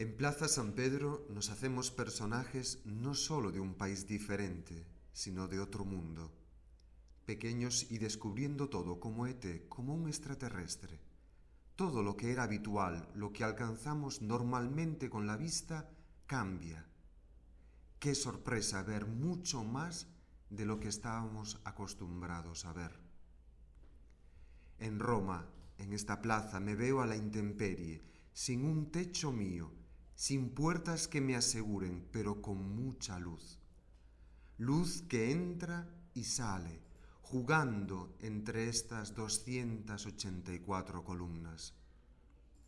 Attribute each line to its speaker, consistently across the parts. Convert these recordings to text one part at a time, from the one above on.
Speaker 1: En Plaza San Pedro nos hacemos personajes no solo de un país diferente, sino de otro mundo. Pequeños y descubriendo todo como ET, como un extraterrestre. Todo lo que era habitual, lo que alcanzamos normalmente con la vista, cambia. Qué sorpresa ver mucho más de lo que estábamos acostumbrados a ver. En Roma, en esta plaza, me veo a la intemperie, sin un techo mío, sin puertas que me aseguren, pero con mucha luz. Luz que entra y sale, jugando entre estas 284 columnas.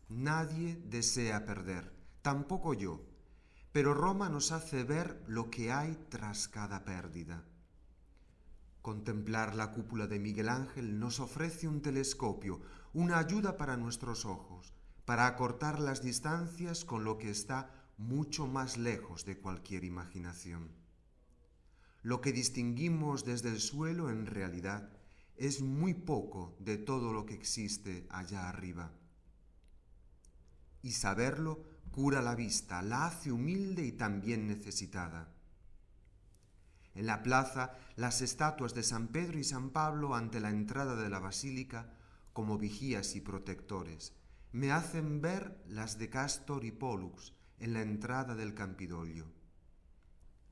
Speaker 1: Nadie desea perder, tampoco yo, pero Roma nos hace ver lo que hay tras cada pérdida. Contemplar la cúpula de Miguel Ángel nos ofrece un telescopio, una ayuda para nuestros ojos, para acortar las distancias con lo que está mucho más lejos de cualquier imaginación. Lo que distinguimos desde el suelo en realidad es muy poco de todo lo que existe allá arriba. Y saberlo cura la vista, la hace humilde y también necesitada. En la plaza, las estatuas de San Pedro y San Pablo ante la entrada de la basílica como vigías y protectores, me hacen ver las de Castor y Pollux en la entrada del Campidoglio.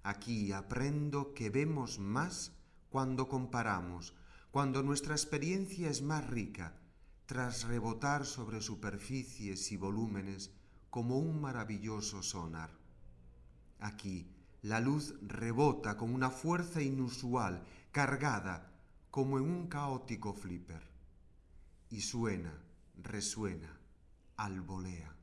Speaker 1: Aquí aprendo que vemos más cuando comparamos, cuando nuestra experiencia es más rica, tras rebotar sobre superficies y volúmenes como un maravilloso sonar. Aquí la luz rebota con una fuerza inusual, cargada como en un caótico flipper, y suena, resuena, albolea.